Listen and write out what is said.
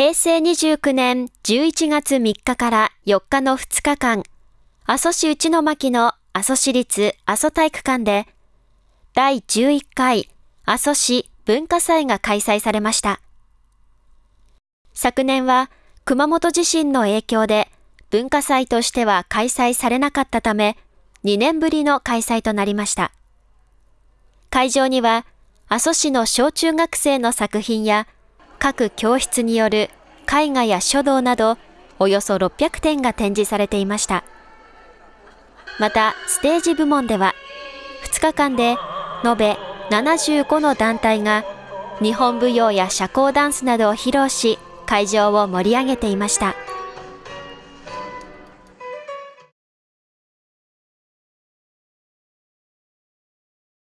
平成29年11月3日から4日の2日間、阿蘇市内の巻の阿蘇市立阿蘇体育館で、第11回阿蘇市文化祭が開催されました。昨年は熊本地震の影響で文化祭としては開催されなかったため、2年ぶりの開催となりました。会場には、阿蘇市の小中学生の作品や、各教室による絵画や書道など、およそ600点が展示されていました。また、ステージ部門では、2日間で延べ75の団体が、日本舞踊や社交ダンスなどを披露し、会場を盛り上げていました。